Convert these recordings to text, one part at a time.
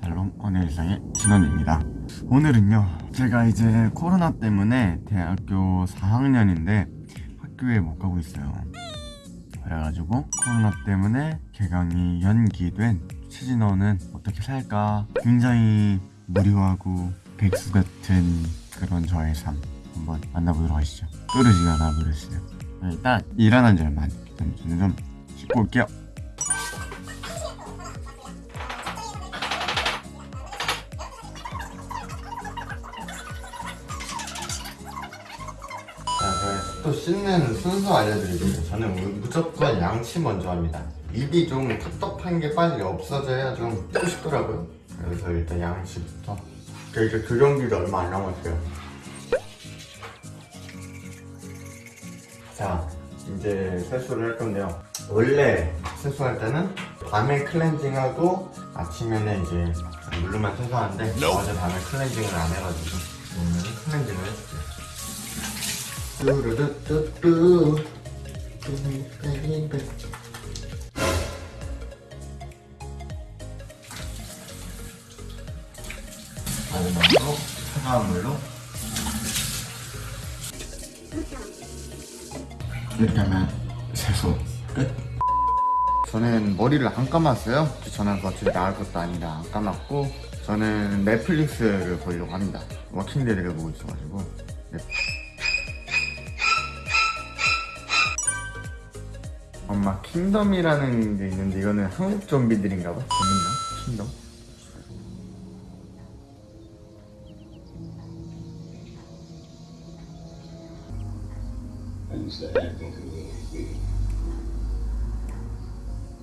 샬롬 오늘 일상의 진원입니다. 오늘은요 제가 이제 코로나 때문에 대학교 4학년인데 학교에 못 가고 있어요. 그래가지고 코로나 때문에 개강이 연기된 최진호는 어떻게 살까? 굉장히 무료하고 백수 같은 그런 저의 삶 한번 만나보도록 하시죠. 또르지가 나버렸어요 일단 일어난 지 얼마 안 됐기 때문에 저는 좀 씻고 올게요 또 씻는 순서 알려드리겠습니다. 저는 무조건 양치 먼저 합니다. 입이 좀 텁텁한 게 빨리 없어져야 좀 씻고 싶더라고요. 그래서 일단 양치부터. 이제 교정기도 얼마 안 남았어요. 자, 이제 세수를 할 건데요. 원래 세수할 때는 밤에 클렌징하고 아침에는 이제 물로만 세수하는데 어제 밤에 클렌징을 안 해가지고 오늘은 클렌징을. 뚜루루뚜뚜 마지막으로 차가운 물로 하면 세수 끝 저는 머리를 안 감았어요. 저는 어차피 나갈 것도 아니다. 안 감았고 저는 넷플릭스를 보려고 합니다. 워킹데드를 보고 있어가지고. 네. 엄마 킹덤이라는 게 있는데 이거는 한국 좀비들인가 봐? 재밌나? 킹덤?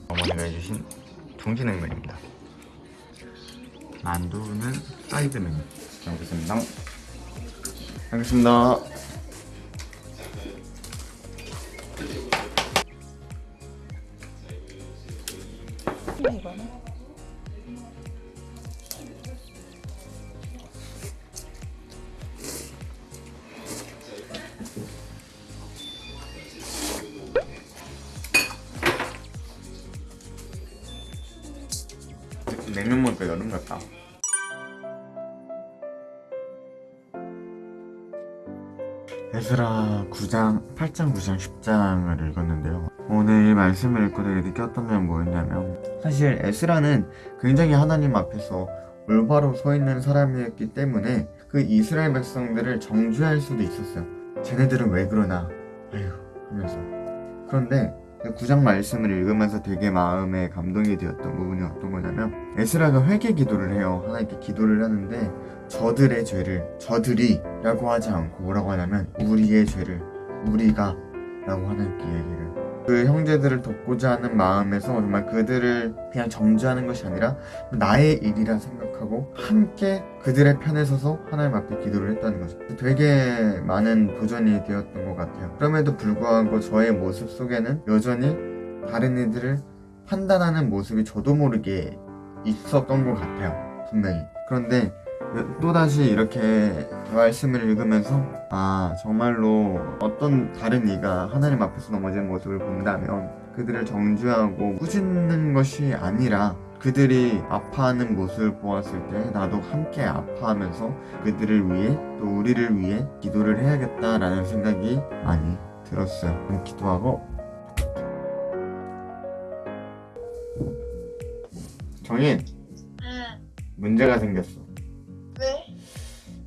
어머니가 해주신 중지냉면입니다. 만두는 사이드 메뉴 잘 먹겠습니다. 알겠습니다 냉면 먹으니까 여름 같다. 에스라 9장, 8장, 9장, 10장을 읽었는데요. 오늘 말씀을 읽고 되게 느꼈던 점은 뭐였냐면 사실 에스라는 굉장히 하나님 앞에서 올바로 서 있는 사람이었기 때문에 그 이스라엘 백성들을 정죄할 수도 있었어요 쟤네들은 왜 그러나? 아휴 하면서. 그런데 그 9장 말씀을 읽으면서 되게 마음에 감동이 되었던 부분이 어떤 거냐면 에스라가 회개 기도를 해요. 하나님께 기도를 하는데 저들의 죄를 저들이 라고 하지 않고 뭐라고 하냐면 우리의 죄를 우리가 라고 하나님께 얘기를 그 형제들을 돕고자 하는 마음에서 정말 그들을 그냥 정죄하는 것이 아니라 나의 일이라 생각하고 함께 그들의 편에 서서 하나님 앞에 기도를 했다는 거죠. 되게 많은 도전이 되었던 것 같아요. 그럼에도 불구하고 저의 모습 속에는 여전히 다른 이들을 판단하는 모습이 저도 모르게 있었던 것 같아요 분명히. 그런데 또다시 이렇게 말씀을 읽으면서 아 정말로 어떤 다른 이가 하나님 앞에서 넘어지는 모습을 본다면 그들을 정죄하고 꾸짖는 것이 아니라 그들이 아파하는 모습을 보았을 때 나도 함께 아파하면서 그들을 위해 또 우리를 위해 기도를 해야겠다라는 생각이 많이 들었어요 그럼 기도하고 정인 응. 문제가 생겼어 왜?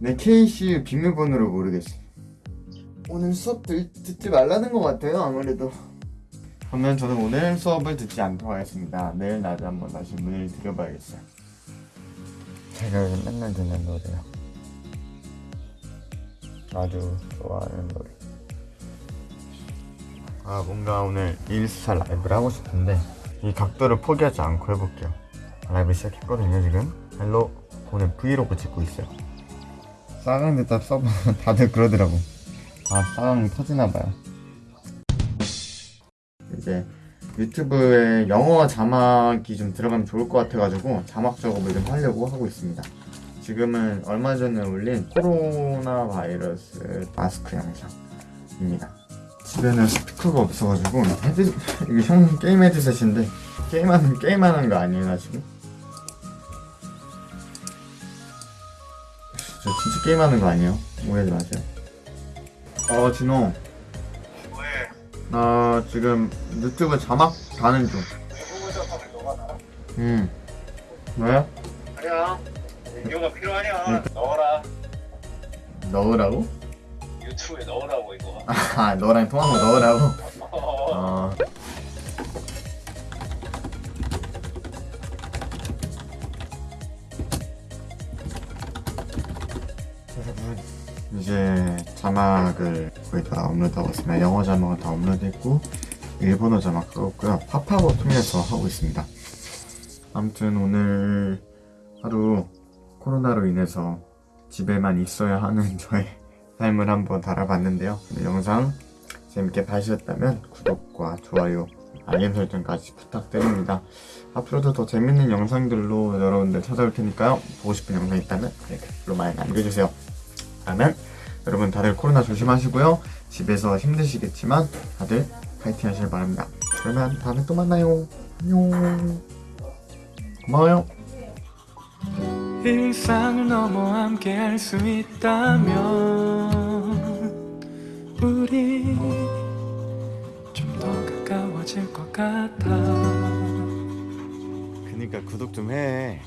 내 KC 비밀번호를 모르겠어. 오늘 수업 들, 듣지 말라는 것 같아요, 아무래도. 그러면 저는 오늘 수업을 듣지 않도록 하겠습니다. 내일 낮에 한번 다시 문의를 드려봐야겠어요. 제가 요즘 맨날 듣는 노래요. 아주 좋아하는 노래. 아, 뭔가 오늘 인스타 라이브를 하고 싶은데 이 각도를 포기하지 않고 해볼게요. 라이브 시작했거든요, 지금. Hello. 오늘 브이로그 찍고 있어요. 싸강대 딱 써보면 다들 그러더라고. 아, 싸강 터지나봐요. 이제 유튜브에 영어 자막이 좀 들어가면 좋을 것 같아가지고 자막 작업을 좀 하려고 하고 있습니다. 지금은 얼마 전에 올린 코로나 바이러스 마스크 영상입니다. 집에는 스피커가 없어가지고 헤드 이게 형 게임 헤드셋인데 게임하는 게임하는 거 아니에요 나 지금? 진짜 게임하는 거 아니에요? 오해하지 마세요. 어 진호 왜? 나 지금 유튜브 자막 다는 중. 음. 왜? 아니야. 이거가 필요하냐? 넣어라. 넣으라고? 유튜브에 넣으라고 이거. 아 너랑 통한 거 넣으라고? 어. 이제 자막을 거의 다 업로드하고 있습니다. 영어 자막은 다 업로드했고 일본어 자막 하고 있고요. 팝팝을 통해서 하고 있습니다. 아무튼 오늘 하루 코로나로 인해서 집에만 있어야 하는 저의 삶을 한번 달아봤는데요. 영상 재밌게 봐주셨다면 구독과 좋아요, 알림 설정까지 부탁드립니다. 앞으로도 더 재밌는 영상들로 여러분들 찾아올 테니까요. 보고 싶은 영상 있다면 댓글로 많이 남겨주세요. 그러면 여러분 다들 코로나 조심하시고요. 집에서 힘드시겠지만 다들 파이팅 하시길 바랍니다. 그러면 다음에 또 만나요. 안녕. 고마워요. 일상을 넘어 함께 할 수 있다면 우리 그니까 구독 좀 해.